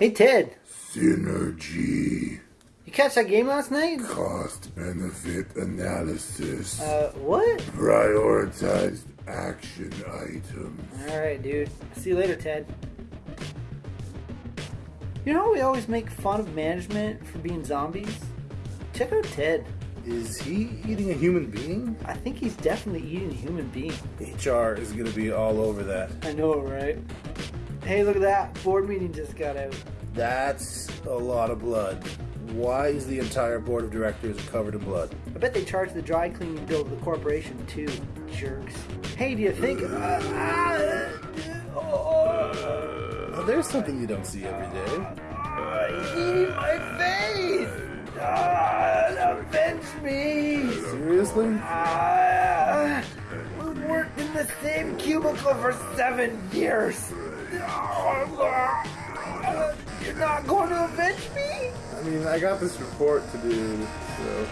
Hey Ted, Synergy. you catch that game last night? Cost benefit analysis. Uh, what? Prioritized action items. Alright, dude. See you later, Ted. You know how we always make fun of management for being zombies? Check out Ted. Is he eating a human being? I think he's definitely eating a human being. HR is gonna be all over that. I know, right? Hey, look at that. Board meeting just got out. That's a lot of blood. Why is the entire board of directors covered in blood? I bet they charge the dry cleaning bill to the corporation too. Jerks. Hey, do you think? Uh, uh, oh, there's something you don't see every day. he's eating my face! Ah, avenge me! Seriously? Ah, we worked in the same cubicle for seven years. You're not going to avenge me? I mean, I got this report to do, so.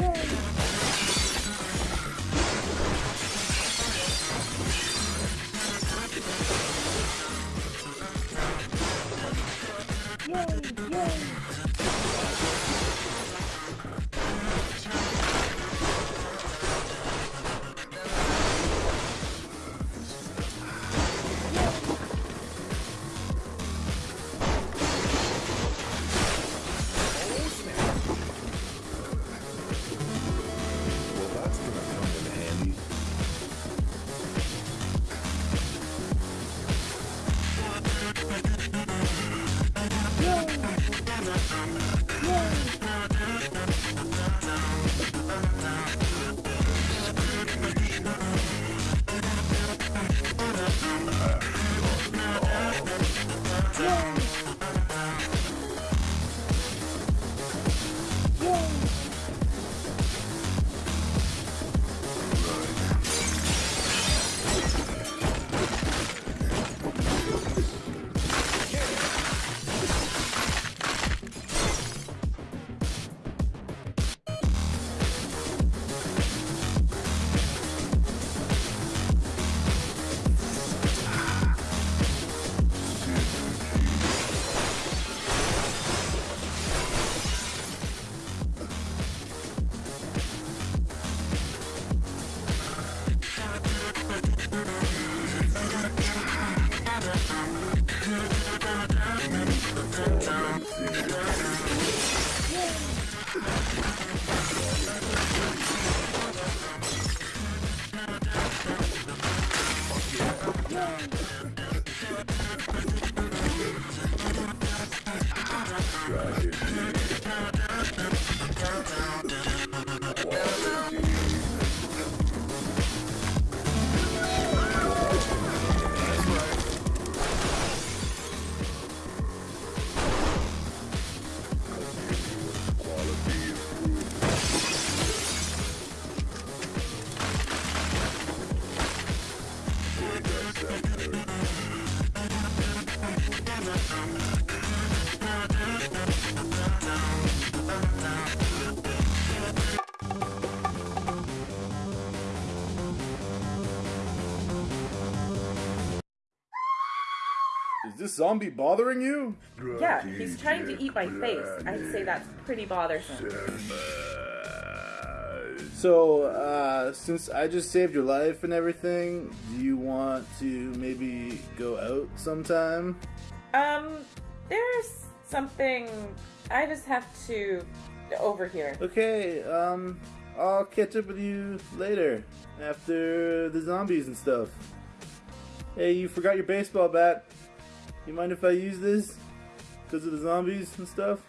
Well, This zombie bothering you? Yeah, he's trying to eat my face. I'd say that's pretty bothersome. So, uh, since I just saved your life and everything, do you want to maybe go out sometime? Um, there's something I just have to over here. Okay, um, I'll catch up with you later after the zombies and stuff. Hey, you forgot your baseball bat. You mind if I use this? Because of the zombies and stuff?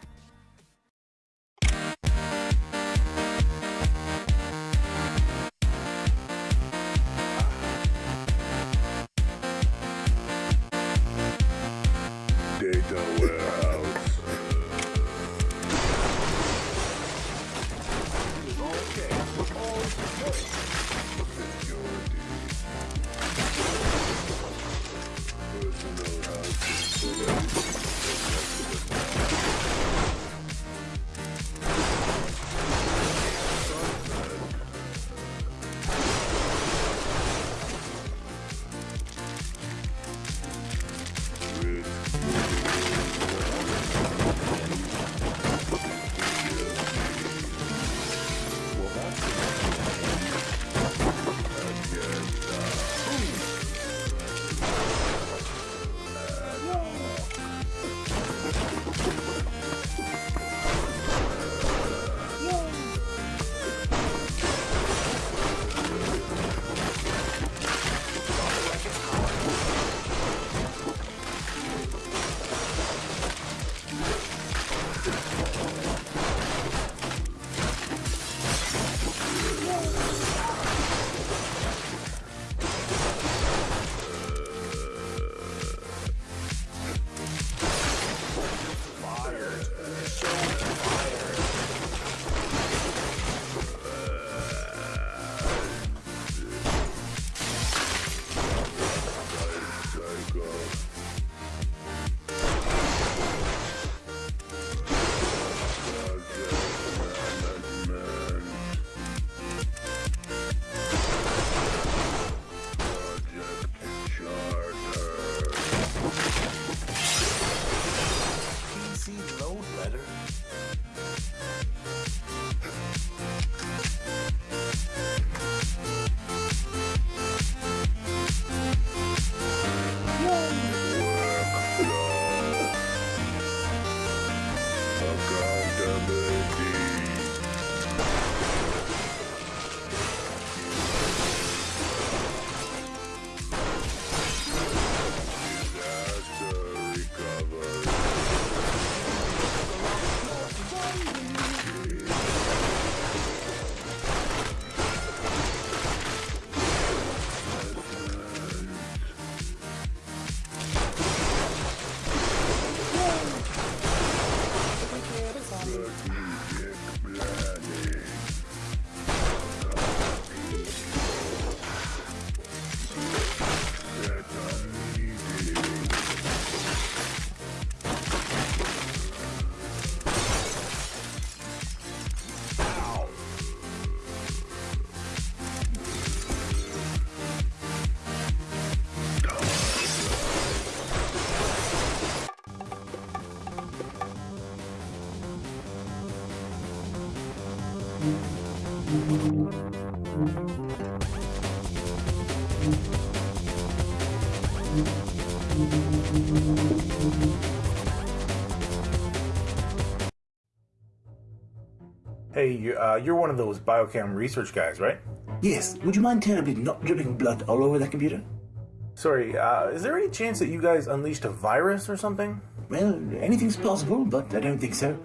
Hey, you're, uh, you're one of those biochem research guys, right? Yes, would you mind terribly not dripping blood all over that computer? Sorry, uh, is there any chance that you guys unleashed a virus or something? Well, anything's possible, but I don't think so.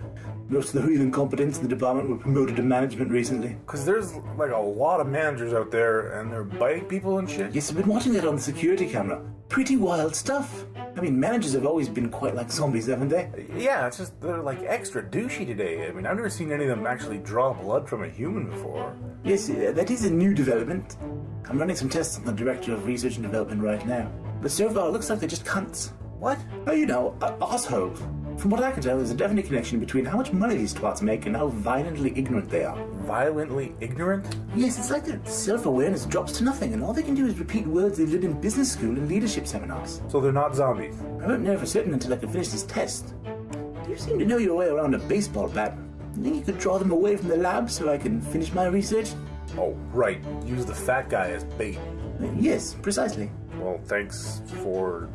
Most of the real competence in the department were promoted to management recently. Because there's like a lot of managers out there and they're biting people and shit. Yes, I've been watching that on the security camera. Pretty wild stuff. I mean, managers have always been quite like zombies, haven't they? Yeah, it's just they're like extra douchey today. I mean, I've never seen any of them actually draw blood from a human before. Yes, uh, that is a new development. I'm running some tests on the Director of Research and Development right now. But so far, it looks like they're just cunts. What? Oh, you know, assholes. From what I can tell, there's a definite connection between how much money these twats make and how violently ignorant they are. Violently ignorant? Yes, it's like their self-awareness drops to nothing, and all they can do is repeat words they've learned in business school and leadership seminars. So they're not zombies. I won't know for certain until I can finish this test. You seem to know your way around a baseball bat. You think you could draw them away from the lab so I can finish my research? Oh, right. Use the fat guy as bait. Yes, precisely. Well, thanks for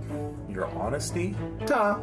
your honesty. Ta!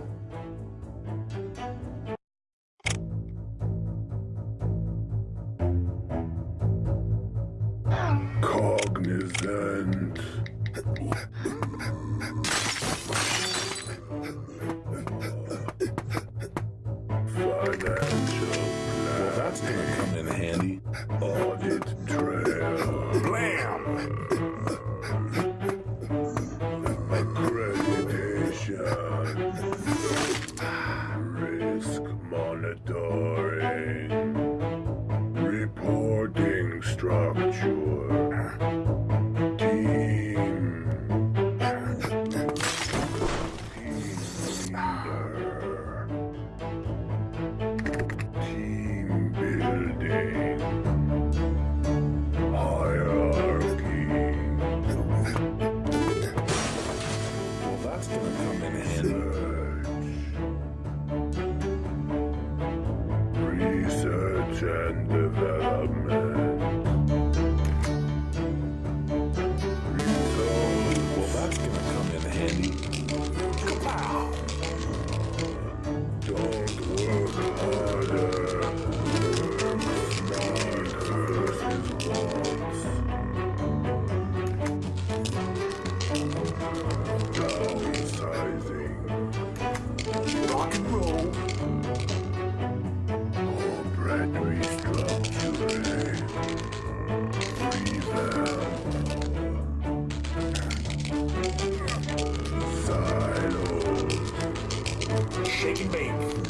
Shake and bake.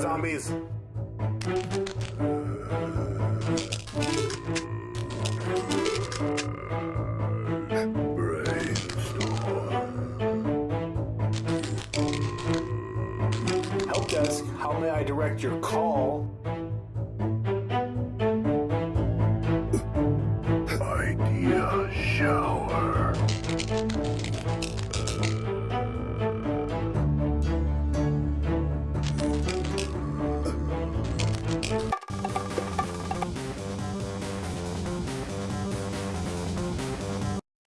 Zombies. Help desk, how may I direct your call?